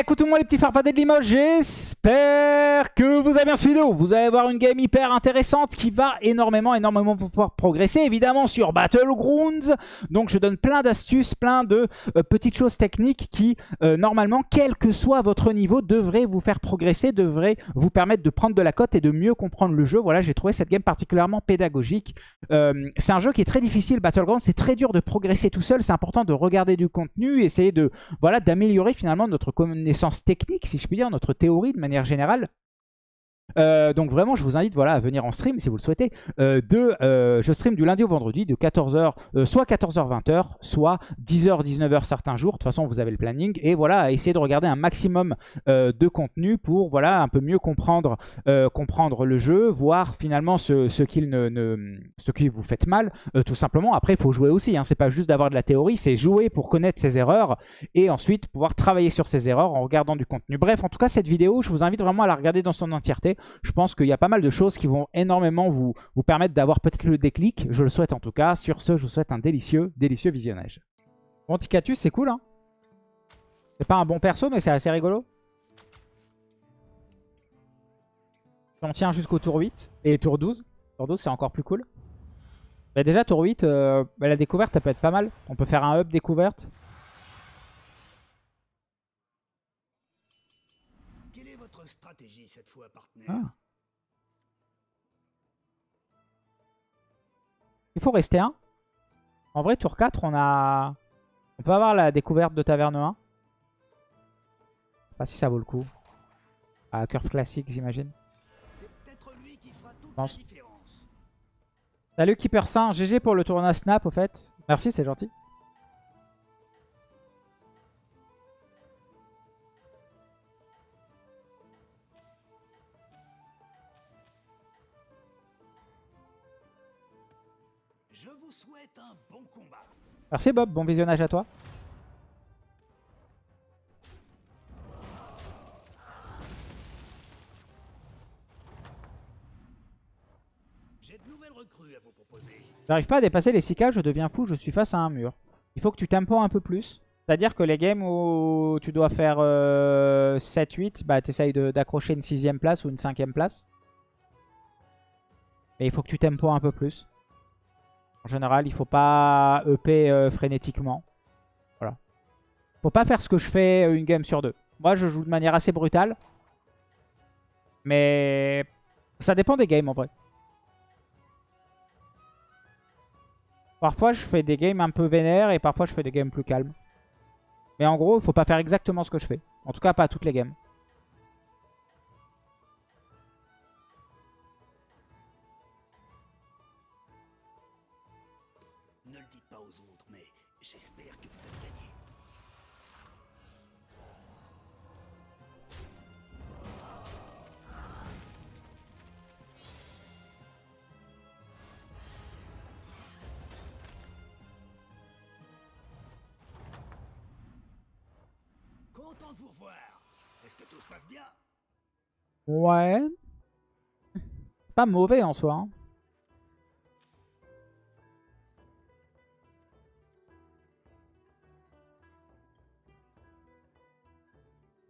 Écoutez-moi les petits farfadets de Limoges, j'espère que vous avez bien suivi vidéo. Vous allez voir une game hyper intéressante qui va énormément, énormément pouvoir progresser, évidemment sur Battlegrounds. Donc je donne plein d'astuces, plein de euh, petites choses techniques qui, euh, normalement, quel que soit votre niveau, devraient vous faire progresser, devraient vous permettre de prendre de la cote et de mieux comprendre le jeu. Voilà, j'ai trouvé cette game particulièrement pédagogique. Euh, c'est un jeu qui est très difficile, Battlegrounds, c'est très dur de progresser tout seul, c'est important de regarder du contenu, essayer de voilà d'améliorer finalement notre connaissance technique, si je puis dire, notre théorie de manière générale. Euh, donc vraiment, je vous invite voilà, à venir en stream si vous le souhaitez. Euh, de, euh, je stream du lundi au vendredi de 14h, soit 14h, 20h, soit 10h, 19h certains jours. De toute façon, vous avez le planning. Et voilà, essayer de regarder un maximum de contenu pour voilà, un peu mieux comprendre, comprendre le jeu, voir finalement ce, ce qu'il ne, ce qui vous fait mal, tout simplement. Après, il faut jouer aussi. Hein. C'est pas juste d'avoir de la théorie, c'est jouer pour connaître ses erreurs et ensuite pouvoir travailler sur ses erreurs en regardant du contenu. Bref, en tout cas, cette vidéo, je vous invite vraiment à la regarder dans son entièreté. Je pense qu'il y a pas mal de choses qui vont énormément vous, permettre d'avoir peut-être le déclic. Je le souhaite en tout cas. Sur ce, je vous souhaite un délicieux, délicieux visionnage. Bon, Ticatus, c'est cool, hein? C'est pas un bon perso, mais c'est assez rigolo. On tient jusqu'au tour 8 et tour 12. Tour 12, c'est encore plus cool. Bah déjà, tour 8, euh, bah, la découverte, elle peut être pas mal. On peut faire un up découverte. stratégie cette fois, partenaire. Ah. Il faut rester un. En vrai, tour 4, on a... On peut avoir la découverte de Taverne 1. Je sais pas si ça vaut le coup. À curve classique, j'imagine. Salut Keeper Saint, GG pour le tournoi Snap au fait. Merci, c'est gentil. Merci Bob, bon visionnage à toi. J'arrive pas à dépasser les 6 k je deviens fou, je suis face à un mur. Il faut que tu tempo un peu plus. C'est-à-dire que les games où tu dois faire 7-8, euh, bah t'essayes d'accrocher une 6ème place ou une 5ème place. Mais il faut que tu tempo un peu plus. En général, il faut pas EP euh, frénétiquement. Voilà. Faut pas faire ce que je fais euh, une game sur deux. Moi, je joue de manière assez brutale. Mais ça dépend des games en vrai. Parfois, je fais des games un peu vénères et parfois, je fais des games plus calmes. Mais en gros, il faut pas faire exactement ce que je fais. En tout cas, pas toutes les games. Est-ce que tout se passe bien? Ouais. Pas mauvais en soi. Hein.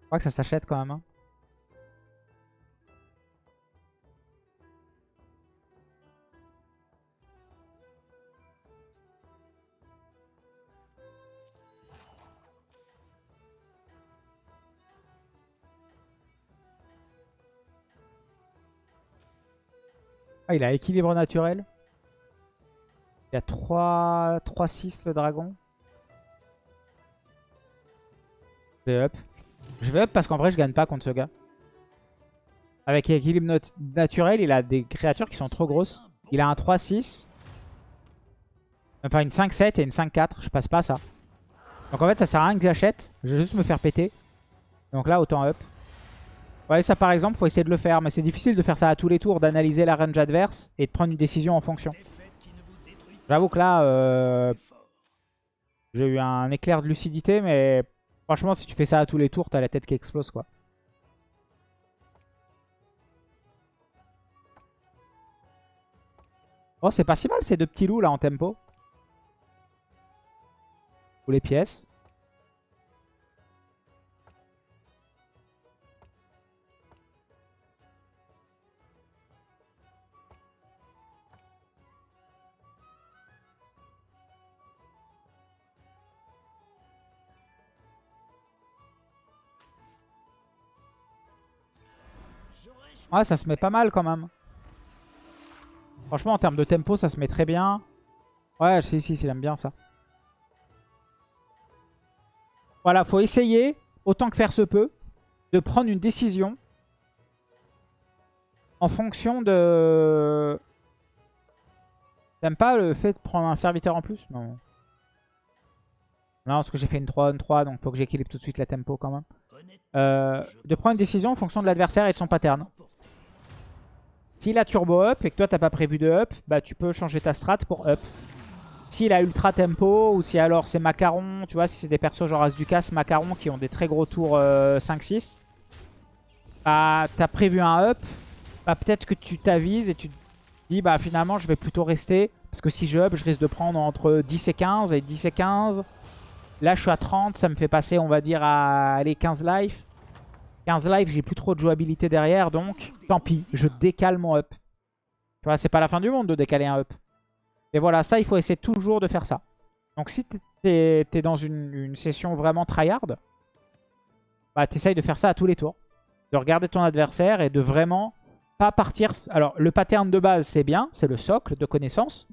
Je crois que ça s'achète quand même. Hein. Ah, il a équilibre naturel. Il a 3-6 le dragon. Je vais up. Je vais up parce qu'en vrai, je gagne pas contre ce gars. Avec équilibre naturel, il a des créatures qui sont trop grosses. Il a un 3-6. Enfin, une 5-7 et une 5-4. Je passe pas ça. Donc en fait, ça sert à rien que j'achète. Je vais juste me faire péter. Donc là, autant up. Ouais, ça par exemple, faut essayer de le faire. Mais c'est difficile de faire ça à tous les tours, d'analyser la range adverse et de prendre une décision en fonction. J'avoue que là, euh, j'ai eu un éclair de lucidité, mais franchement, si tu fais ça à tous les tours, t'as la tête qui explose, quoi. Oh, c'est pas si mal ces deux petits loups là en tempo. Ou les pièces. Ouais, ça se met pas mal quand même. Franchement, en termes de tempo, ça se met très bien. Ouais, si, si, si, j'aime bien ça. Voilà, faut essayer, autant que faire se peut, de prendre une décision en fonction de... T'aimes pas le fait de prendre un serviteur en plus? Non. Non, parce que j'ai fait une 3-1-3, donc faut que j'équilibre tout de suite la tempo quand même. Euh, de prendre une décision en fonction de l'adversaire et de son pattern. S'il a turbo up et que toi t'as pas prévu de up, bah tu peux changer ta strat pour up. S'il a ultra tempo ou si alors c'est macaron, tu vois, si c'est des persos genre As macaron qui ont des très gros tours 5-6, euh, bah t'as prévu un up, bah peut-être que tu t'avises et tu te dis bah finalement je vais plutôt rester parce que si je up je risque de prendre entre 10 et 15 et 10 et 15 Là, je suis à 30. Ça me fait passer, on va dire, à les 15 life. 15 life, j'ai plus trop de jouabilité derrière. Donc, tant pis. Je décale mon up. Tu vois, c'est pas la fin du monde de décaler un up. Et voilà, ça, il faut essayer toujours de faire ça. Donc, si t'es es dans une, session vraiment tryhard, bah, t'essayes de faire ça à tous les tours. De regarder ton adversaire et de vraiment pas partir... Alors, le pattern de base, c'est bien. C'est le socle de connaissance.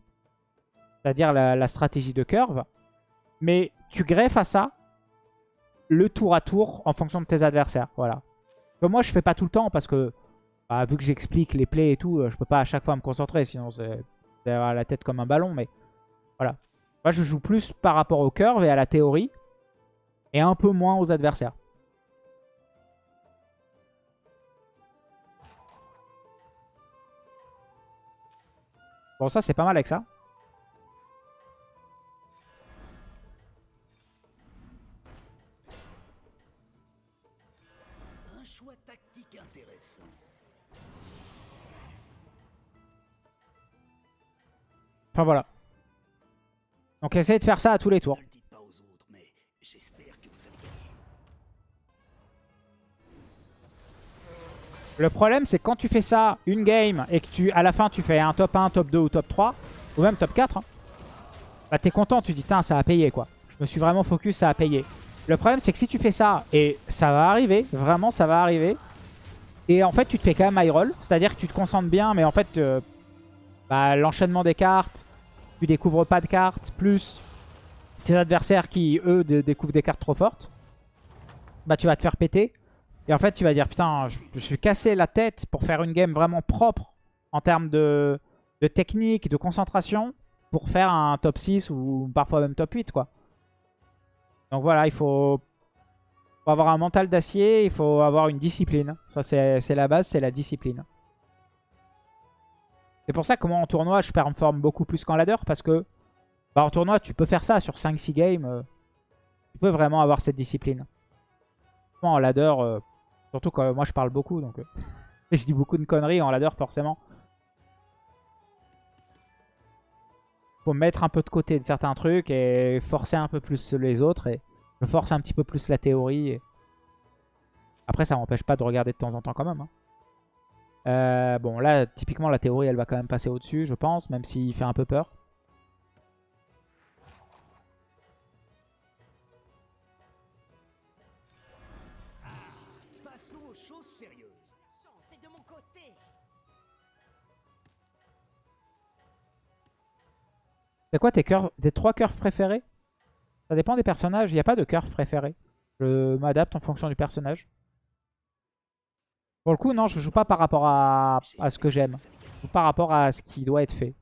C'est-à-dire la stratégie de curve. Mais tu greffes à ça le tour à tour en fonction de tes adversaires. Voilà. moi, je fais pas tout le temps parce que, bah, vu que j'explique les plays et tout, euh, je peux pas à chaque fois me concentrer. Sinon, c'est avoir la tête comme un ballon. Mais voilà. Moi, je joue plus par rapport au curve et à la théorie. Et un peu moins aux adversaires. Bon, ça, c'est pas mal avec ça. Enfin voilà. Donc essayez de faire ça à tous les tours. Le problème c'est quand tu fais ça une game et que tu à la fin tu fais un top 1, top 2 ou top 3 ou même top 4 hein, bah t'es content, tu dis tiens ça a payé quoi. Je me suis vraiment focus, ça a payé. Le problème c'est que si tu fais ça et ça va arriver, vraiment ça va arriver et en fait tu te fais quand même high roll, c'est-à-dire que tu te concentres bien mais en fait euh, bah, l'enchaînement des cartes, tu découvres pas de cartes, plus tes adversaires qui, eux, découvrent des cartes trop fortes, bah tu vas te faire péter. Et en fait, tu vas dire, putain, je, suis cassé la tête pour faire une game vraiment propre en termes de, de technique, de concentration, pour faire un top 6 ou parfois même top 8, quoi. Donc voilà, il faut, faut avoir un mental d'acier, il faut avoir une discipline. Ça, c'est la base, c'est la discipline. C'est pour ça que moi en tournoi je performe beaucoup plus qu'en ladder parce que bah, en tournoi tu peux faire ça sur 5-6 games. Euh, tu peux vraiment avoir cette discipline. En ladder, euh, surtout quand moi je parle beaucoup donc euh, je dis beaucoup de conneries en ladder forcément. Faut mettre un peu de côté de certains trucs et forcer un peu plus les autres et je force un petit peu plus la théorie. Après ça m'empêche pas de regarder de temps en temps quand même. Hein. Euh, bon, là, typiquement, la théorie, elle va quand même passer au-dessus, je pense, même s'il fait un peu peur. C'est quoi tes, tes trois curves préférés? Ça dépend des personnages, il n'y a pas de curve préféré. Je m'adapte en fonction du personnage. Pour le coup, non, je joue pas par rapport à, ce que j'aime. Je joue par rapport à ce qui doit être fait.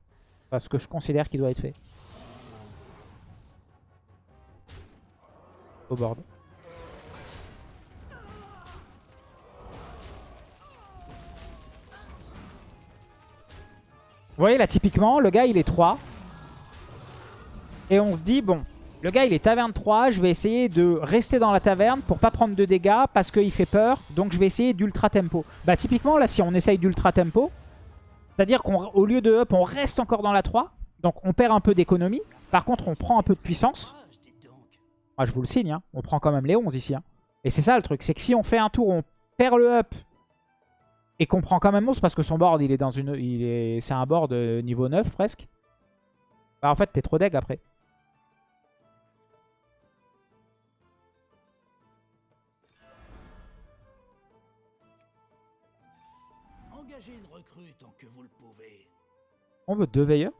Enfin, ce que je considère qui doit être fait. Au board. Vous voyez là typiquement le gars il est 3 et on se dit bon le gars, il est taverne 3. Je vais essayer de rester dans la taverne pour pas prendre de dégâts parce qu'il fait peur. Donc, je vais essayer d'ultra tempo. Bah, typiquement, là, si on essaye d'ultra tempo, c'est-à-dire qu'au lieu de up, on reste encore dans la 3. Donc, on perd un peu d'économie. Par contre, on prend un peu de puissance. Ah, je vous le signe, hein. on prend quand même les 11 ici. Hein. Et c'est ça le truc, c'est que si on fait un tour, on perd le up et qu'on prend quand même 11 parce que son board, il est dans une, c'est un board niveau 9 presque. Bah, en fait, t'es trop deg après. On veut deux veilleurs?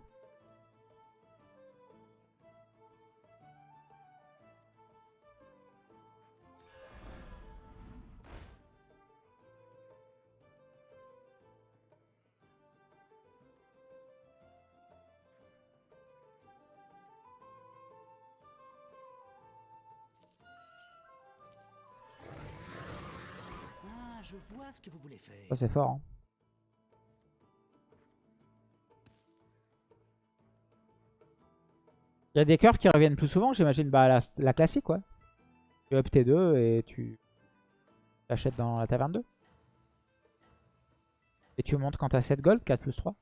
Ah, je vois ce que vous voulez faire. Ça c'est fort. hein. Il y a des curves qui reviennent plus souvent, j'imagine. Bah, la, la classique, ouais. Tu up T2 et tu t'achètes dans la taverne 2. Et tu montes quand t'as 7 gold, 4 plus 3.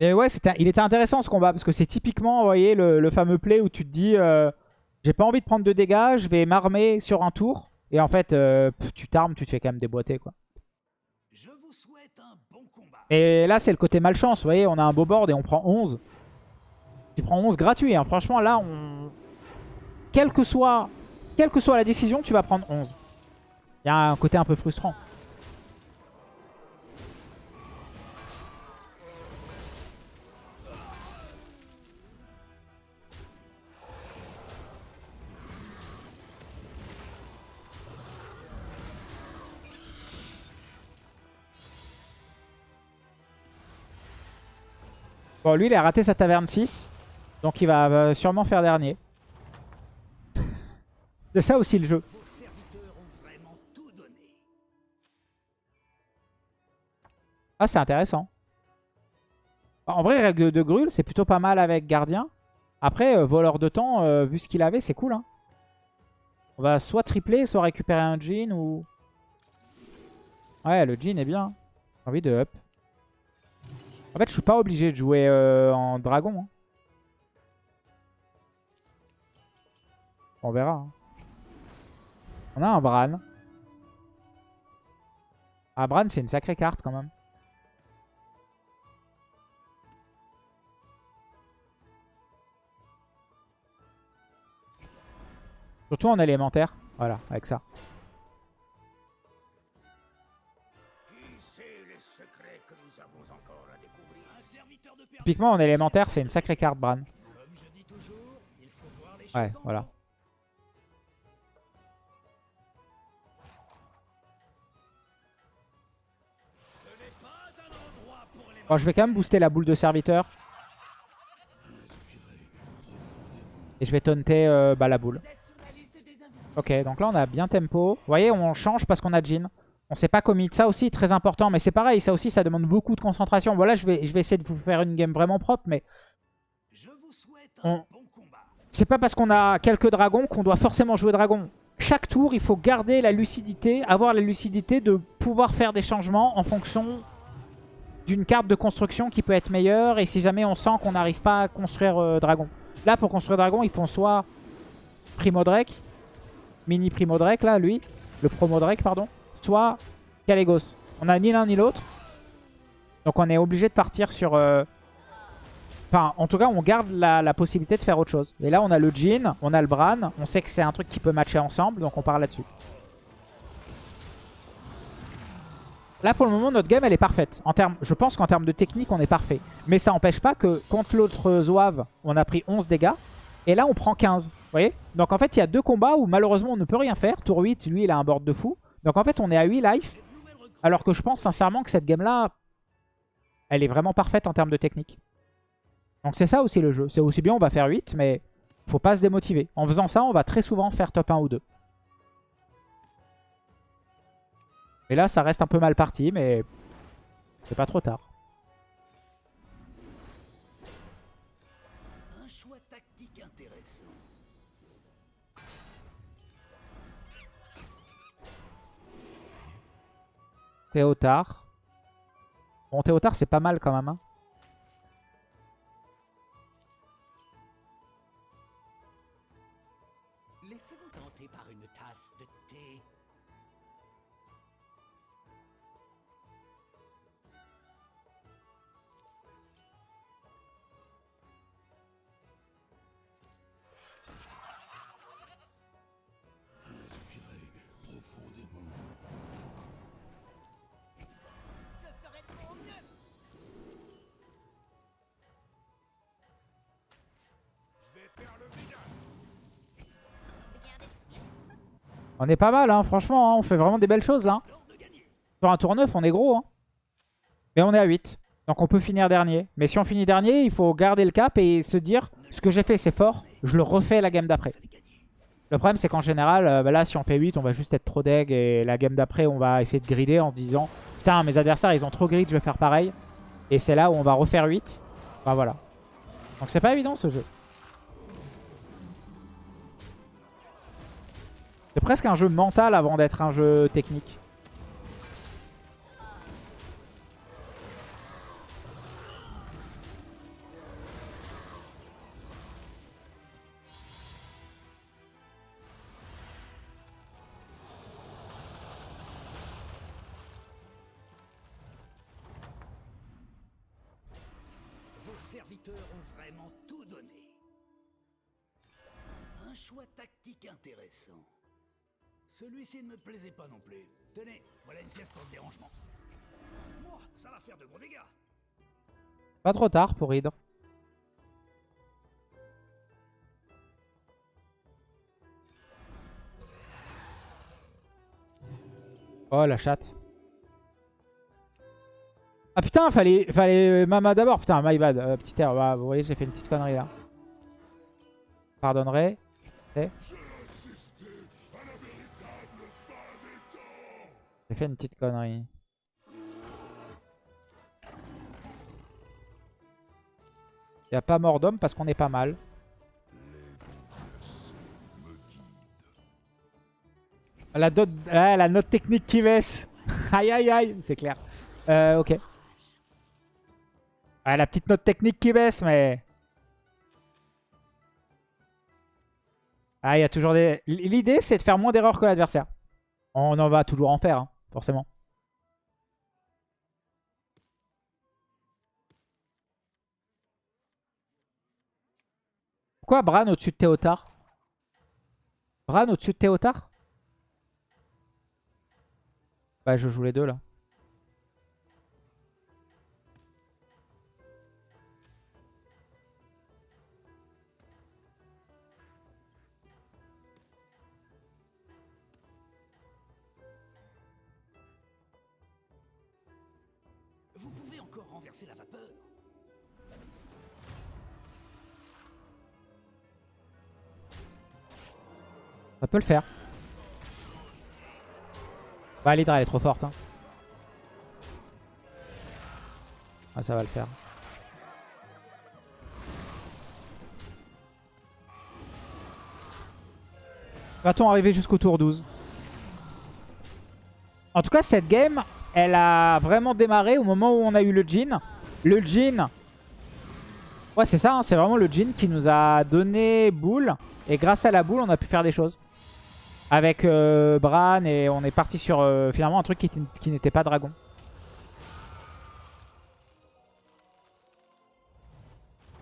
Et ouais, il était intéressant ce combat parce que c'est typiquement, vous voyez, le, fameux play où tu te dis euh, j'ai pas envie de prendre de dégâts, je vais m'armer sur un tour. Et en fait, euh, tu t'armes, tu te fais quand même déboîter quoi. Je vous souhaite un Et là, c'est le côté malchance. Vous voyez, on a un beau board et on prend 11. Tu prends 11 gratuit. hein. Franchement, là, on... Quelle que, soit... Quelle que soit la décision, tu vas prendre 11. Il y a un côté un peu frustrant. Lui, il a raté sa taverne 6. Donc, il va euh, sûrement faire dernier. C'est ça aussi le jeu. Ah, c'est intéressant. En vrai, règle de, de grul, c'est plutôt pas mal avec gardien. Après, euh, voleur de temps, euh, vu ce qu'il avait, c'est cool. hein. On va soit tripler, soit récupérer un jean ou... Ouais, le jean est bien. J'ai envie de up. En fait, je suis pas obligé de jouer euh, en dragon. hein. On verra. hein. On a un Bran. Ah, Bran, c'est une sacrée carte quand même. Surtout en élémentaire. Voilà, avec ça. Typiquement en élémentaire, c'est une sacrée carte, Bran. Ouais, voilà. Bon, je vais quand même booster la boule de serviteur. Et je vais taunter euh, bah, la boule. Ok, donc là on a bien tempo. Vous voyez, on change parce qu'on a Jin. On s'est pas commit. Ça aussi, très important. Mais c'est pareil, ça aussi, ça demande beaucoup de concentration. Voilà, je vais, je vais essayer de vous faire une game vraiment propre. Mais Je vous souhaite On- un bon combat. c'est pas parce qu'on a quelques dragons qu'on doit forcément jouer dragon. Chaque tour, il faut garder la lucidité, avoir la lucidité de pouvoir faire des changements en fonction d'une carte de construction qui peut être meilleure. Et si jamais on sent qu'on n'arrive pas à construire euh, dragon. Là, pour construire dragon, ils font soit Primo Drake, mini Primo Drake, là, lui, le Promo Drake, pardon, soit Calegos. On a ni l'un ni l'autre. Donc on est obligé de partir sur... euh, Enfin, en tout cas, on garde la, possibilité de faire autre chose. Et là, on a le Jin, on a le Bran. On sait que c'est un truc qui peut matcher ensemble, donc on part là-dessus. Là, pour le moment, notre game, elle est parfaite. En termes, je pense qu'en termes de technique, on est parfait. Mais ça n'empêche pas que contre l'autre Zouave, on a pris 11 dégâts. Et là, on prend 15. Vous voyez? Donc, en fait, il y a deux combats où, malheureusement, on ne peut rien faire. Tour 8, lui, il a un board de fou. Donc, en fait, on est à 8 life. Alors que je pense sincèrement que cette game-là, elle est vraiment parfaite en termes de technique. Donc c'est ça aussi le jeu. C'est aussi bien, on va faire 8, mais faut pas se démotiver. En faisant ça, on va très souvent faire top 1 ou 2. Et là, ça reste un peu mal parti, mais c'est pas trop tard. Théotard. Bon, Théotard, c'est pas mal quand même. hein. On est pas mal, hein, franchement. hein, on fait vraiment des belles choses là. Sur un tour 9, on est gros. Hein. Mais on est à 8. Donc on peut finir dernier. Mais si on finit dernier, il faut garder le cap et se dire ce que j'ai fait, c'est fort. Je le refais la game d'après. Le problème, c'est qu'en général, euh, bah là, si on fait 8, on va juste être trop deg. Et la game d'après, on va essayer de grider en disant Putain, mes adversaires, ils ont trop grid, je vais faire pareil. Et c'est là où on va refaire 8. Bah voilà. Donc c'est pas évident ce jeu. C'est presque un jeu mental avant d'être un jeu technique. Serviteurs ont vraiment tout donné. Un choix tactique intéressant. Celui-ci ne me plaisait pas non plus. Tenez, voilà une pièce pour le dérangement. Moi, ça va faire de gros dégâts. Pas trop tard pour Hydre. Oh la chatte. Ah putain, fallait, fallait Mama d'abord. Putain, my bad. Euh, petit air. Bah, vous voyez, j'ai fait une petite connerie là. Pardonnerai. Eh. J'ai fait une petite connerie. Il n'y a pas mort d'homme parce qu'on est pas mal. La, note technique qui baisse. aïe aïe aïe, c'est clair. Euh, ok. La petite note technique qui baisse, mais... Ah, y a toujours des... L'idée, c'est de faire moins d'erreurs que l'adversaire. On en va toujours en faire, hein, forcément. Pourquoi Bran au-dessus de Théotard? Bran au-dessus de Théotard? Bah je joue les deux là. Ça peut le faire. Bah l'Hydra elle est trop forte. Hein. Ah ça va le faire. Va-t-on arriver jusqu'au tour 12 En tout cas cette game, elle a vraiment démarré au moment où on a eu le Jin. Le Jin, ouais c'est ça, hein, c'est vraiment le Jin qui nous a donné boule. Et grâce à la boule, on a pu faire des choses. Avec euh, Bran et on est parti sur euh, finalement un truc qui, qui n'était pas dragon.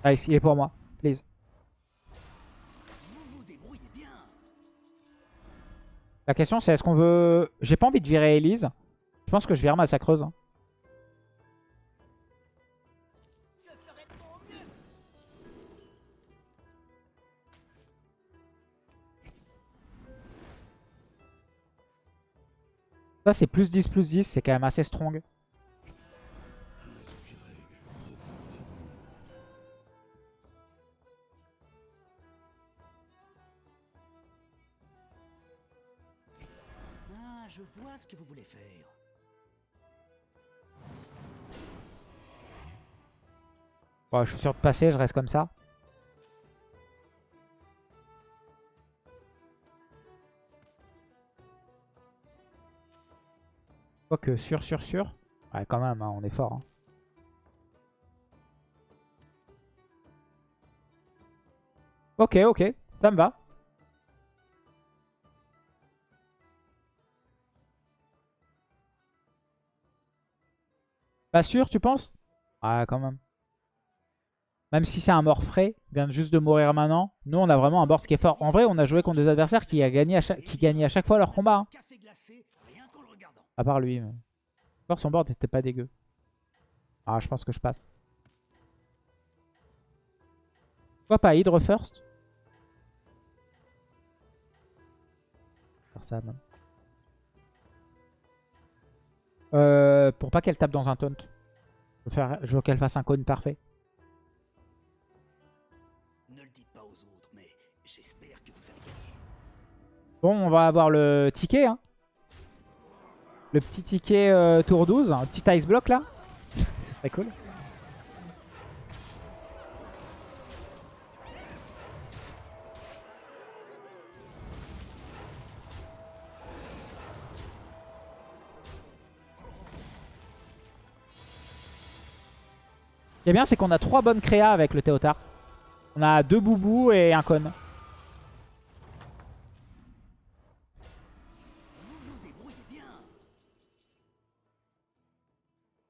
Nice, il est pour moi. Please. La question c'est est-ce qu'on veut... J'ai pas envie de virer Elise. Je pense que je vire Massacreuse. hein. Ça c'est plus 10 plus 10, c'est quand même assez strong. Ah, je vois ce que vous voulez faire. Bon, je suis sûr de passer, je reste comme ça. Quoique, sûr, sûr, sûr. Ouais, quand même, hein, on est fort. hein. Ok, ok, ça me va. Pas sûr, tu penses? Ah, quand même. Même si c'est un mort frais, vient juste de mourir maintenant. Nous, on a vraiment un board qui est fort. En vrai, on a joué contre des adversaires qui, a gagné à chaque fois leur combat. hein. Café glacé, rien qu'en le regardant. À part lui. Mais... Encore son board n'était pas dégueu. Ah, je pense que je passe. Pourquoi pas Hydre first ça même. Euh, pour pas qu'elle tape dans un taunt. Je veux, faire- qu'elle fasse un cône parfait. Ne le dites pas aux autres, mais j'espère que vous allez gagner. Bon, on va avoir le ticket. Hein. Le petit ticket euh, tour 12. Un petit ice block là. Ce serait cool. Ce qui est bien, c'est qu'on a trois bonnes créas avec le Théotard. On a deux boubous et un con.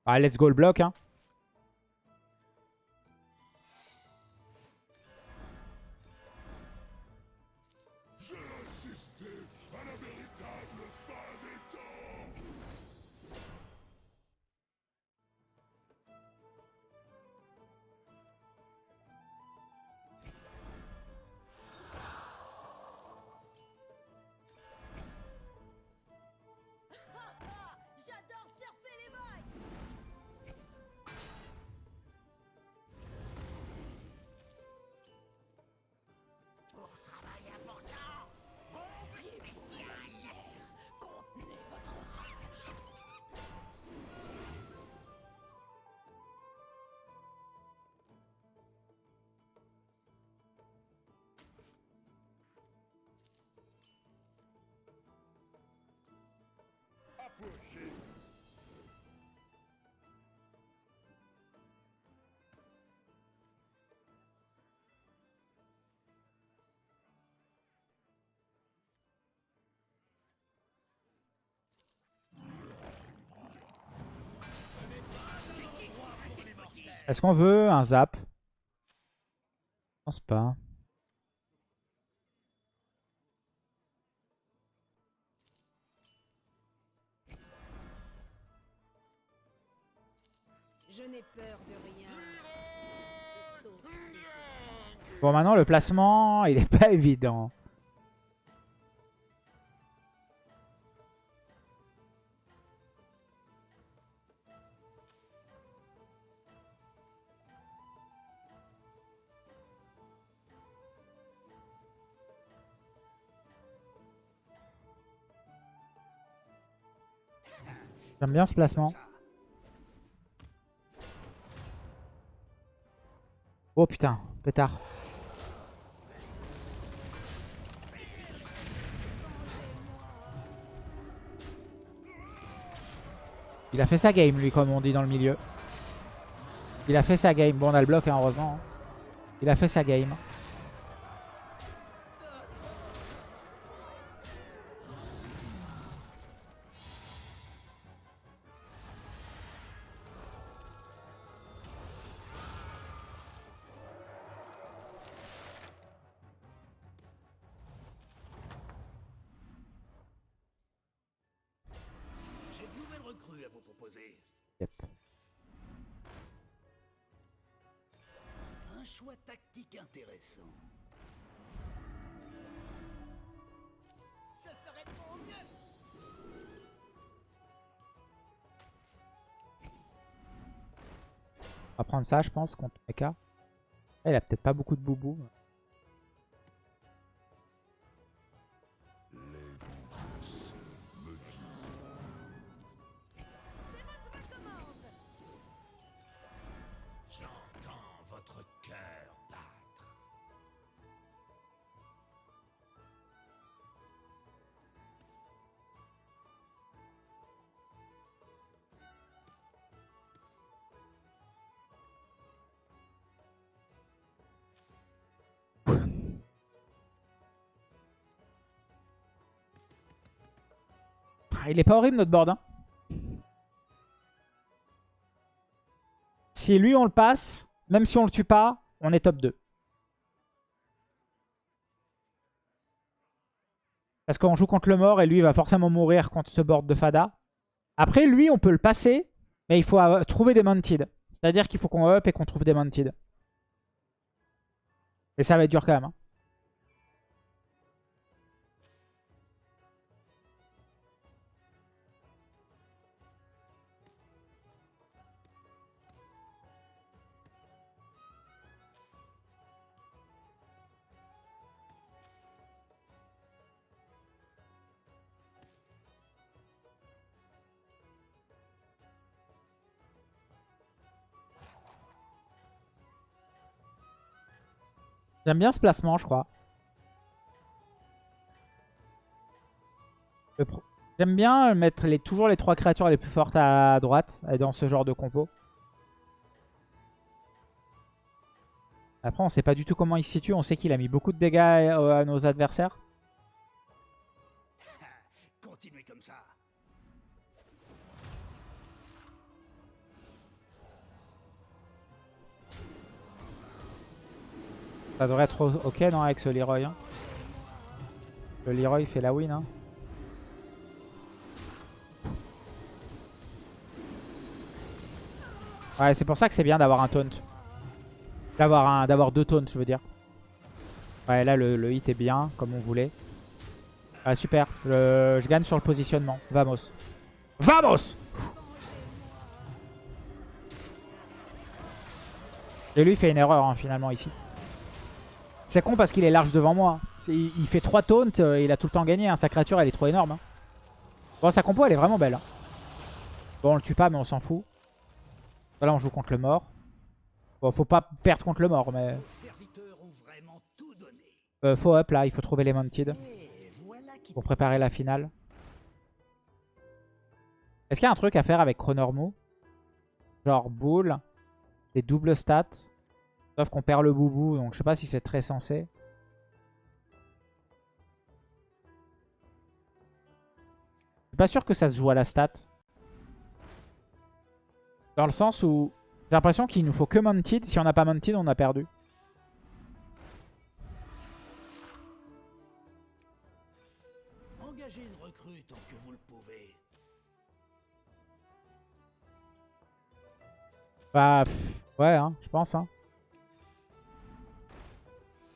Ah, let's go le bloc. Hein. Est-ce qu'on veut un zap? Je pense pas. Je n'ai peur de rien. Bon, maintenant, le placement, il est pas évident. J'aime bien ce placement. Oh putain, pétard. Il a fait sa game, lui, comme on dit dans le milieu. Il a fait sa game. Bon, on a le bloc, hein, heureusement. Il a fait sa game. Ça, je pense, contre Mecha. Il a peut-être pas beaucoup de boubou. Il est pas horrible notre board. Hein. Si lui on le passe, même si on le tue pas, on est top 2. Parce qu'on joue contre le mort et lui il va forcément mourir contre ce board de Fada. Après lui on peut le passer, mais il faut trouver des Mounted. C'est-à-dire qu'il faut qu'on up et qu'on trouve des Mounted. Et ça va être dur quand même. hein. J'aime bien ce placement, je crois. J'aime bien mettre les, toujours les trois créatures les plus fortes à droite dans ce genre de compo. Après, on sait pas du tout comment il se situe. On sait qu'il a mis beaucoup de dégâts à, à nos adversaires. Ça devrait être ok, non, avec ce Leroy. hein. Le Leroy fait la win. hein. Ouais, c'est pour ça que c'est bien d'avoir un taunt. D'avoir un, d'avoir deux taunts, je veux dire. Ouais, là, le, le hit est bien, comme on voulait. Ouais, super. Je gagne sur le positionnement. Vamos. Vamos Et lui, il fait une erreur, hein, finalement, ici. C'est con parce qu'il est large devant moi. Il, fait 3 taunts, euh, il a tout le temps gagné. hein. Sa créature, elle est trop énorme. hein. Bon, sa compo, elle est vraiment belle. hein. Bon, on le tue pas, mais on s'en fout. Là, on joue contre le mort. Bon, faut pas perdre contre le mort, mais... Euh, faut up, là. Il faut trouver les Mounted pour préparer la finale. Est-ce qu'il y a un truc à faire avec Chronormu Genre boule, des doubles stats. Sauf qu'on perd le boubou, donc je sais pas si c'est très sensé. Je suis pas sûr que ça se joue à la stat. Dans le sens où j'ai l'impression qu'il nous faut que Mounted. Si on n'a pas Mounted, on a perdu. Engagez une recrue tant que vous le pouvez. Bah, pff, ouais, hein, je pense. Hein.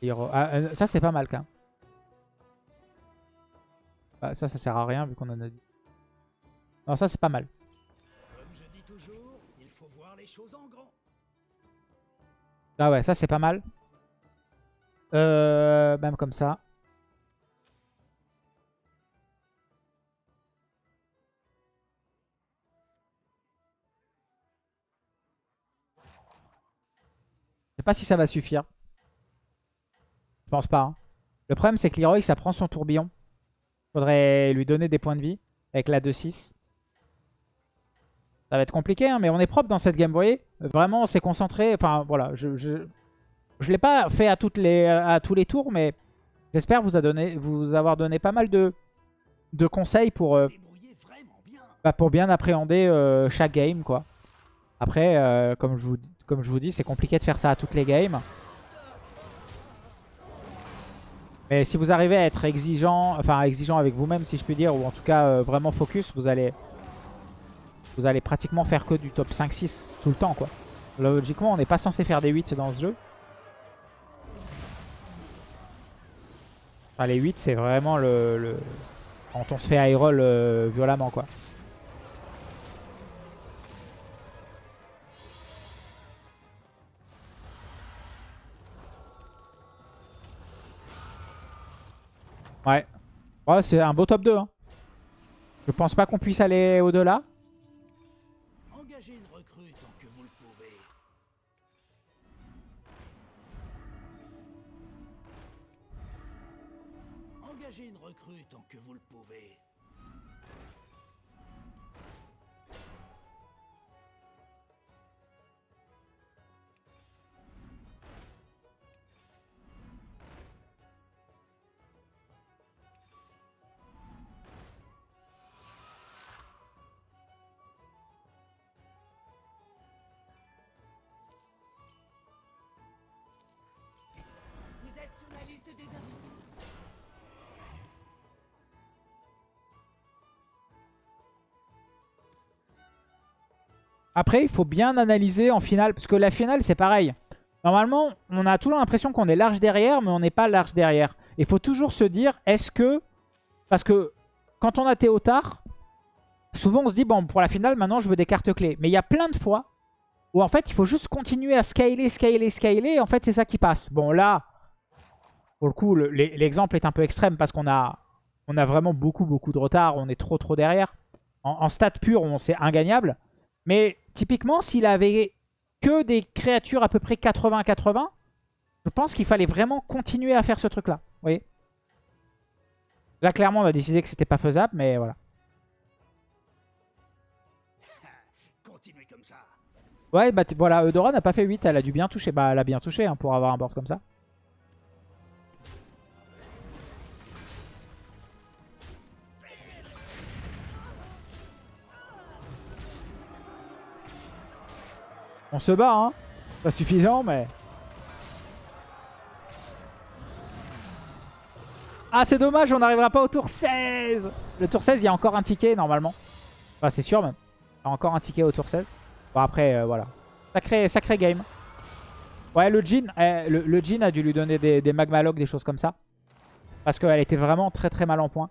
Ah, euh, ça, c'est pas mal quand même. Bah, ça, ça sert à rien vu qu'on en a dit. Non, ça, c'est pas mal. Ah ouais, ça, c'est pas mal. Euh, même comme ça. Je sais pas si ça va suffire. Je pense pas. hein. Le problème, c'est que Leroy, ça prend son tourbillon. Faudrait lui donner des points de vie avec la 2-6. Ça va être compliqué, hein, mais on est propre dans cette game, vous voyez Vraiment, on s'est concentré. Enfin, voilà, je, je, je l'ai pas fait à, toutes les, à tous les tours, mais j'espère vous, a donné- vous avoir donné pas mal de, de conseils pour, euh, bien. bah, pour bien appréhender euh, chaque game, quoi. Après, euh, comme, je vous, comme je vous dis, c'est compliqué de faire ça à toutes les games. Mais si vous arrivez à être exigeant, enfin exigeant avec vous-même, si je puis dire, ou en tout cas euh, vraiment focus, vous allez, vous allez pratiquement faire que du top 5-6 tout le temps, quoi. Logiquement, on n'est pas censé faire des 8 dans ce jeu. Enfin, les 8, c'est vraiment le, Quand on se fait high roll euh, violemment, quoi. Ouais. Ouais, c'est un beau top 2. Hein. Je pense pas qu'on puisse aller au-delà. Engagez. Engagez une recrue tant que vous le pouvez. Après, il faut bien analyser en finale. Parce que la finale, c'est pareil. Normalement, on a toujours l'impression qu'on est large derrière, mais on n'est pas large derrière. Il faut toujours se dire, est-ce que... Parce que quand on a Théotard, souvent on se dit, bon, pour la finale, maintenant, je veux des cartes clés. Mais il y a plein de fois où, en fait, il faut juste continuer à scaler, scaler, scaler. Et en fait, c'est ça qui passe. Bon, là, pour le coup, le- l'e- l'exemple est un peu extrême parce qu'on a, on a vraiment beaucoup, beaucoup de retard. On est trop, trop derrière. En, en stats pur, c'est ingagnable. Mais typiquement, s'il avait que des créatures à peu près 80-80, Je pense qu'il fallait vraiment continuer à faire ce truc-là. Vous voyez Là, clairement, on a décidé que c'était pas faisable, mais voilà. Continuez comme ça. Ouais, bah voilà, Eudora n'a pas fait 8, elle a dû bien toucher. Bah, elle a bien touché hein, pour avoir un board comme ça. On se bat, hein. Pas suffisant, mais... Ah, c'est dommage, on n'arrivera pas au tour 16 Le tour 16, il y a encore un ticket, normalement. Enfin, c'est sûr, même. Il y a encore un ticket au tour 16. Bon, après, euh, voilà. Sacré, sacré game. Ouais, le Jin, eh, le, a dû lui donner des, des magmalogs, des choses comme ça. Parce qu'elle était vraiment très très mal en point.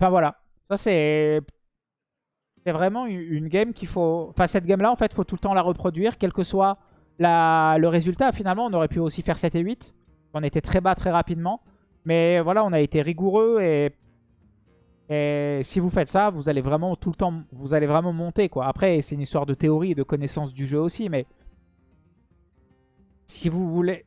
Enfin voilà. Ça c'est... C'est vraiment une, game qu'il faut... Enfin cette game là en fait, faut tout le temps la reproduire. Quel que soit le résultat. Finalement, on aurait pu aussi faire 7 et 8. On était très bas très rapidement. Mais voilà, on a été rigoureux et... Et si vous faites ça, vous allez vraiment tout le temps, vous allez vraiment monter quoi. Après, c'est une histoire de théorie et de connaissance du jeu aussi, mais si vous voulez,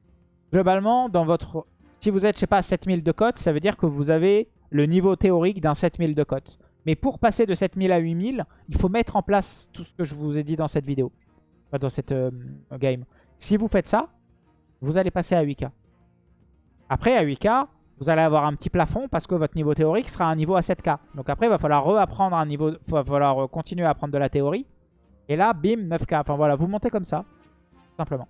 globalement, dans votre, si vous êtes, je sais pas, 7000 de cote, ça veut dire que vous avez le niveau théorique d'un 7000 de cote. Mais pour passer de 7000 à 8000, il faut mettre en place tout ce que je vous ai dit dans cette vidéo, Enfin, dans cette euh, game. Si vous faites ça, vous allez passer à 8K. Après, à 8K, vous allez avoir un petit plafond parce que votre niveau théorique sera un niveau à 7K. Donc après, il va falloir reapprendre un niveau, il va falloir continuer à apprendre de la théorie. Et là, bim, 9K. Enfin voilà, vous montez comme ça, simplement.